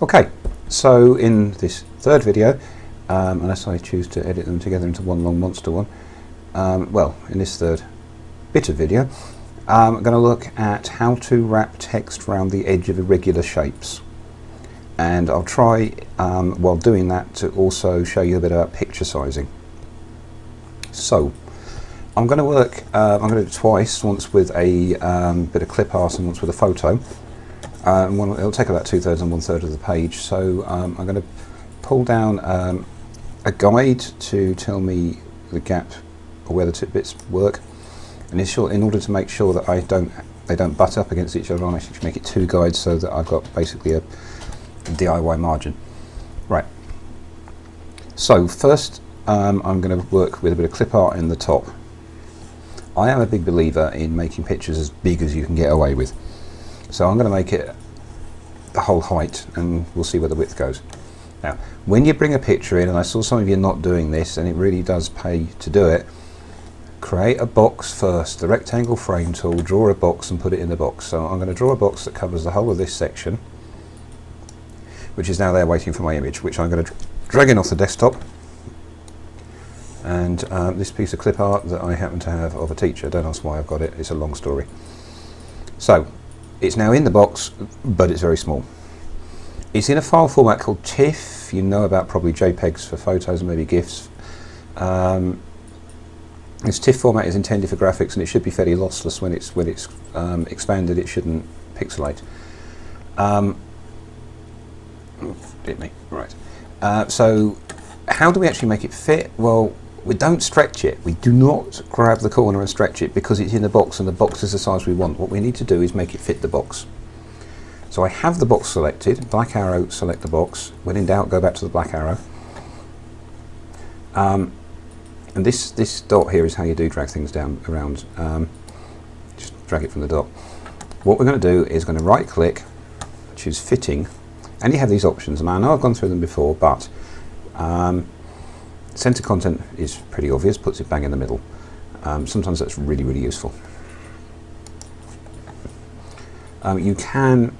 Okay, so in this third video, um, unless I choose to edit them together into one long monster one, um, well, in this third bit of video, um, I'm going to look at how to wrap text around the edge of irregular shapes. And I'll try, um, while doing that, to also show you a bit about picture sizing. So, I'm going to work, uh, I'm going to do it twice, once with a um, bit of clip art and once with a photo. Uh, one, it'll take about two thirds and one third of the page. So um, I'm going to pull down um, a guide to tell me the gap or where the tip bits work. And in order to make sure that I don't they don't butt up against each other, I should make it two guides so that I've got basically a, a DIY margin. Right. So first um, I'm going to work with a bit of clip art in the top. I am a big believer in making pictures as big as you can get away with. So I'm going to make it the whole height and we'll see where the width goes. Now, when you bring a picture in, and I saw some of you not doing this, and it really does pay to do it, create a box first, the rectangle frame tool, draw a box and put it in the box. So I'm going to draw a box that covers the whole of this section, which is now there waiting for my image, which I'm going to drag in off the desktop. And um, this piece of clip art that I happen to have of a teacher, don't ask why I've got it, it's a long story. So it's now in the box, but it's very small. It's in a file format called TIFF. You know about probably JPEGs for photos and maybe GIFs. Um, this TIFF format is intended for graphics, and it should be fairly lossless when it's when it's um, expanded. It shouldn't pixelate. Um, me right. Uh, so, how do we actually make it fit? Well, we don't stretch it. We do not grab the corner and stretch it because it's in the box and the box is the size we want. What we need to do is make it fit the box. So I have the box selected, black arrow, select the box. When in doubt, go back to the black arrow. Um, and this, this dot here is how you do drag things down around. Um, just drag it from the dot. What we're going to do is going to right click, choose fitting, and you have these options. And I know I've gone through them before, but um, Center content is pretty obvious, puts it bang in the middle. Um, sometimes that's really, really useful. Um, you can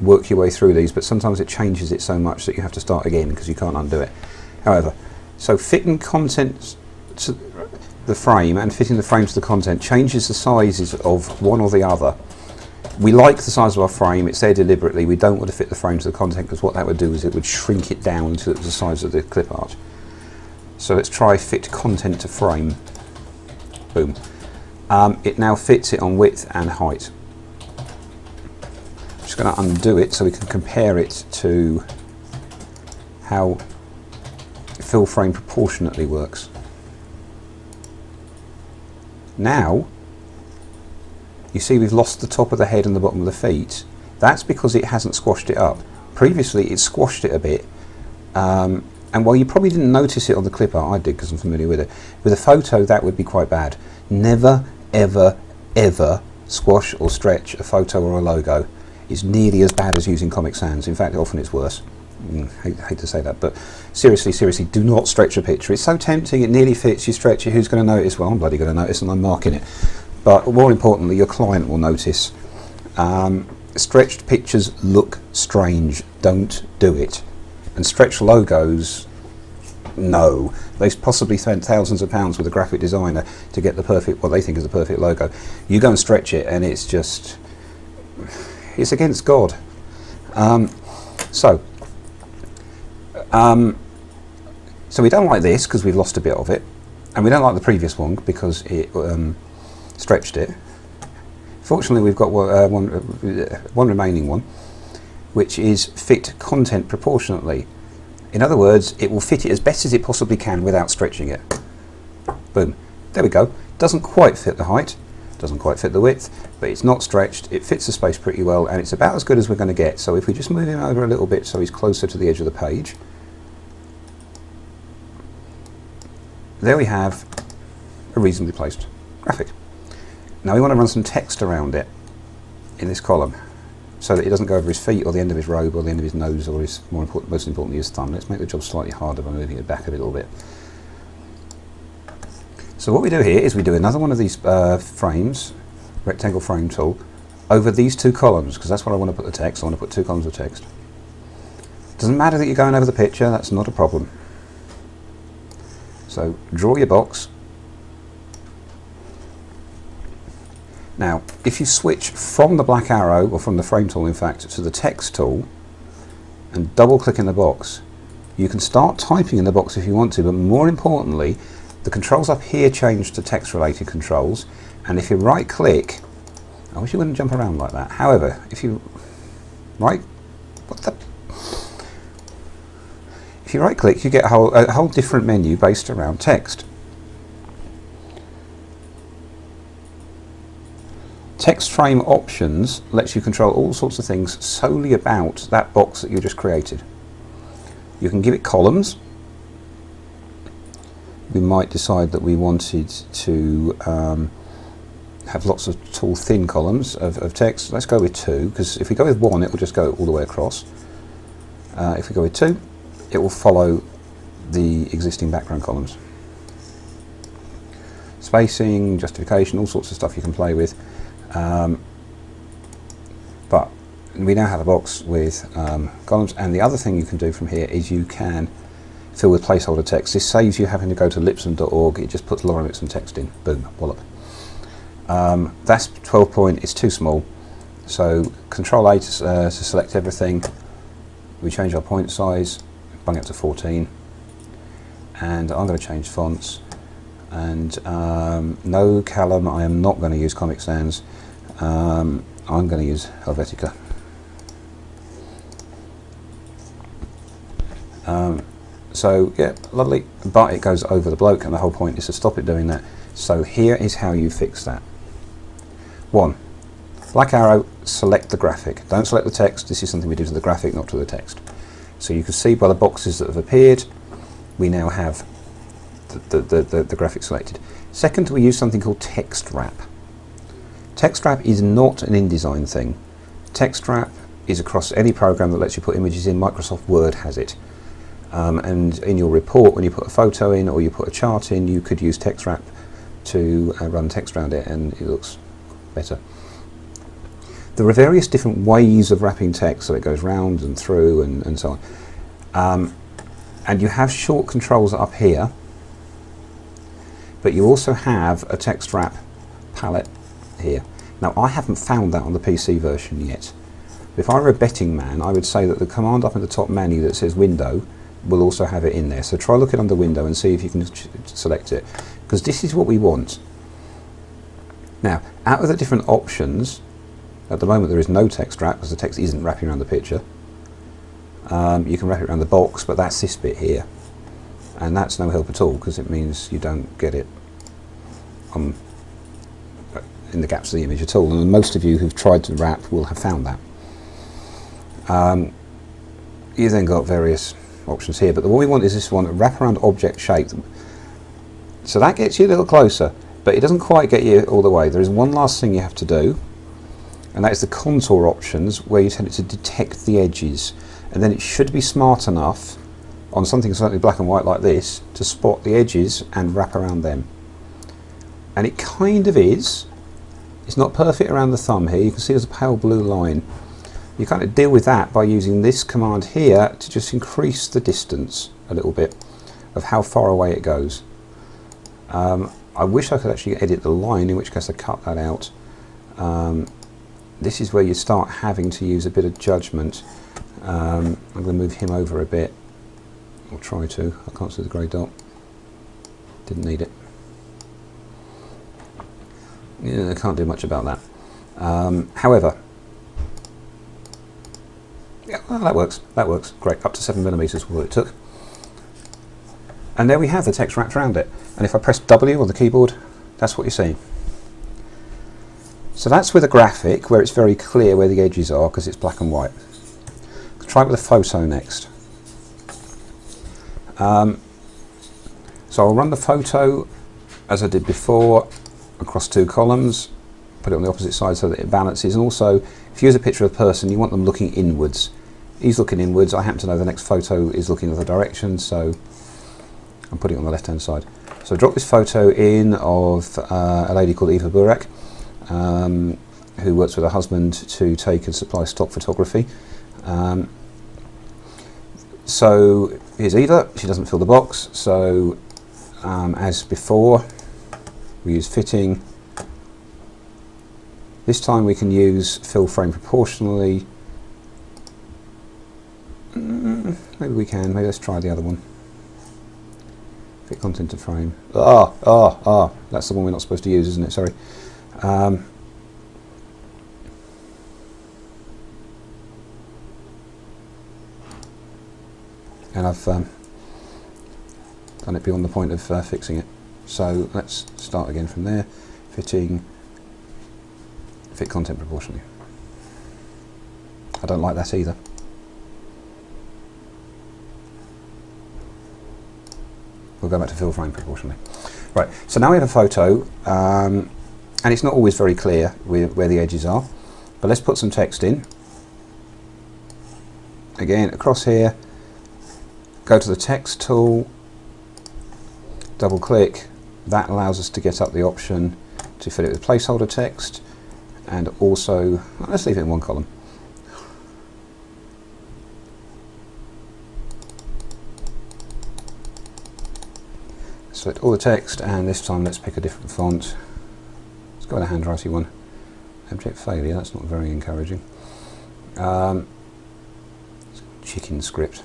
work your way through these, but sometimes it changes it so much that you have to start again because you can't undo it. However, so fitting content to the frame and fitting the frame to the content changes the sizes of one or the other. We like the size of our frame, it's there deliberately, we don't want to fit the frame to the content because what that would do is it would shrink it down to the size of the clip art. So let's try fit content to frame. Boom. Um, it now fits it on width and height. I'm just going to undo it so we can compare it to how fill frame proportionately works. Now, you see we've lost the top of the head and the bottom of the feet. That's because it hasn't squashed it up. Previously it squashed it a bit um, and while you probably didn't notice it on the clip art, I did because I'm familiar with it, with a photo that would be quite bad. Never, ever, ever squash or stretch a photo or a logo. It's nearly as bad as using Comic Sans. In fact, often it's worse. Mm, hate, hate, to say that, but seriously, seriously, do not stretch a picture. It's so tempting, it nearly fits, you stretch it, who's going to notice? Well, I'm bloody going to notice and I'm marking it. But more importantly, your client will notice. Um, stretched pictures look strange. Don't do it and stretch logos no. They've possibly spent thousands of pounds with a graphic designer to get the perfect what they think is the perfect logo. You go and stretch it and it's just it's against god. Um, so um, so we don't like this because we've lost a bit of it. And we don't like the previous one because it um, stretched it. Fortunately we've got uh, one, uh, one remaining one which is fit content proportionately. In other words, it will fit it as best as it possibly can without stretching it. Boom. There we go. Doesn't quite fit the height, doesn't quite fit the width, but it's not stretched. It fits the space pretty well, and it's about as good as we're going to get. So if we just move him over a little bit so he's closer to the edge of the page, there we have a reasonably placed graphic. Now we want to run some text around it in this column so that it doesn't go over his feet or the end of his robe or the end of his nose or his, more important, most importantly, his thumb. Let's make the job slightly harder by moving it back a little bit. So what we do here is we do another one of these uh, frames, rectangle frame tool, over these two columns, because that's what I want to put the text. I want to put two columns of text. Doesn't matter that you're going over the picture, that's not a problem. So draw your box. Now, if you switch from the black arrow, or from the frame tool in fact, to the text tool, and double click in the box, you can start typing in the box if you want to, but more importantly, the controls up here change to text related controls, and if you right click, I wish you wouldn't jump around like that. However, if you right, what the? If you right click, you get a whole, a whole different menu based around text. Text frame options lets you control all sorts of things solely about that box that you just created. You can give it columns. We might decide that we wanted to um, have lots of tall thin columns of, of text. Let's go with two, because if we go with one, it will just go all the way across. Uh, if we go with two, it will follow the existing background columns. Spacing, justification, all sorts of stuff you can play with. Um, but we now have a box with um, columns, and the other thing you can do from here is you can fill with placeholder text. This saves you having to go to lipsum.org, it just puts lorem ipsum text in, boom, wallop. Um, that's 12 point, it's too small. So Control A to, uh, to, select everything. We change our point size, bung it to 14. And I'm going to change fonts. And um, no Calum, I am not going to use Comic Sans. Um, I'm going to use Helvetica. Um, so yeah, lovely, but it goes over the bloke and the whole point is to stop it doing that. So here is how you fix that. One, black arrow, select the graphic. Don't select the text, this is something we do to the graphic, not to the text. So you can see by the boxes that have appeared, we now have the, the, the, the graphic selected. Second, we use something called text wrap. Text wrap is not an InDesign thing. Text wrap is across any program that lets you put images in. Microsoft Word has it. Um, and in your report, when you put a photo in or you put a chart in, you could use text wrap to uh, run text around it and it looks better. There are various different ways of wrapping text, so it goes round and through and, and so on. Um, and you have short controls up here, but you also have a text wrap palette here. Now I haven't found that on the PC version yet. If I were a betting man, I would say that the command up in the top menu that says window will also have it in there. So try looking under window and see if you can select it. Because this is what we want. Now, out of the different options, at the moment there is no text wrap because the text isn't wrapping around the picture. Um, you can wrap it around the box, but that's this bit here. And that's no help at all because it means you don't get it on, in the gaps of the image at all. And most of you who've tried to wrap will have found that. Um, you then got various options here, but the one we want is this one, wrap around object shape. So that gets you a little closer but it doesn't quite get you all the way. There is one last thing you have to do, and that is the contour options where you tend it to detect the edges. And then it should be smart enough on something slightly black and white like this to spot the edges and wrap around them. And it kind of is. It's not perfect around the thumb here. You can see there's a pale blue line. You kind of deal with that by using this command here to just increase the distance a little bit of how far away it goes. Um, I wish I could actually edit the line, in which case I cut that out. Um, this is where you start having to use a bit of judgment. Um, I'm going to move him over a bit. I'll try to. I can't see the grey dot. Didn't need it. Yeah, I can't do much about that. Um, however, yeah, well, that works. That works. Great. Up to seven millimeters was what it took. And there we have the text wrapped around it. And if I press W on the keyboard, that's what you see. So that's with a graphic where it's very clear where the edges are because it's black and white. Let's try it with a photo next. Um, so I'll run the photo as I did before across two columns, put it on the opposite side so that it balances. And also, if you use a picture of a person, you want them looking inwards. He's looking inwards. I happen to know the next photo is looking in the other direction, so I'm putting it on the left hand side. So I dropped this photo in of uh, a lady called Eva Burek, um, who works with her husband to take and supply stock photography. Um, so here's Eva, she doesn't fill the box, so um, as before, we use fitting. This time we can use fill frame proportionally. Mm, maybe we can, maybe let's try the other one. Fit content to frame. Ah, ah, ah, that's the one we're not supposed to use, isn't it? Sorry. Um, and I've um, done it beyond the point of uh, fixing it. So let's start again from there. Fitting, fit content proportionally. I don't like that either. We'll go back to fill frame proportionally. Right, so now we have a photo, um, and it's not always very clear where, where the edges are, but let's put some text in. Again, across here, go to the text tool, double click, that allows us to get up the option to fill it with placeholder text and also, let's leave it in one column. Select all the text and this time let's pick a different font. Let's go with a handwriting one. Abject failure, that's not very encouraging. Um, chicken script.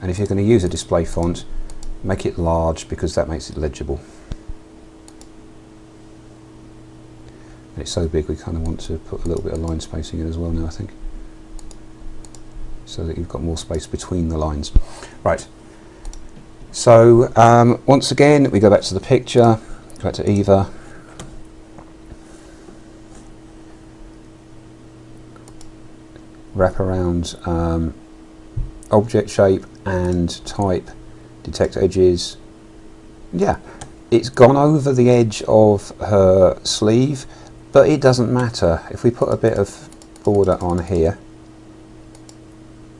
And if you're going to use a display font, make it large because that makes it legible. And it's so big we kind of want to put a little bit of line spacing in as well now I think. So that you've got more space between the lines. Right. So um, once again we go back to the picture, go back to Eva. Wrap around um, object shape and type detect edges. Yeah it's gone over the edge of her sleeve but it doesn't matter. If we put a bit of border on here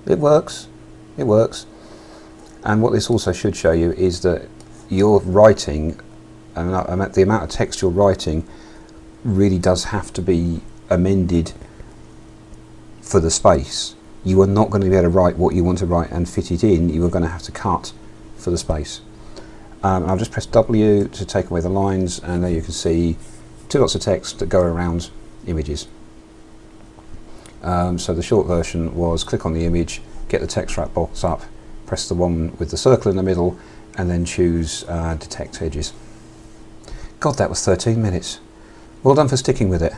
it works. It works. And what this also should show you is that your writing and the amount of text you're writing really does have to be amended for the space. You are not going to be able to write what you want to write and fit it in. You are going to have to cut for the space. Um, I'll just press W to take away the lines and there you can see two lots of text that go around images. Um, so the short version was click on the image, get the text wrap box up, press the one with the circle in the middle and then choose uh, detect edges. God that was 13 minutes. Well done for sticking with it.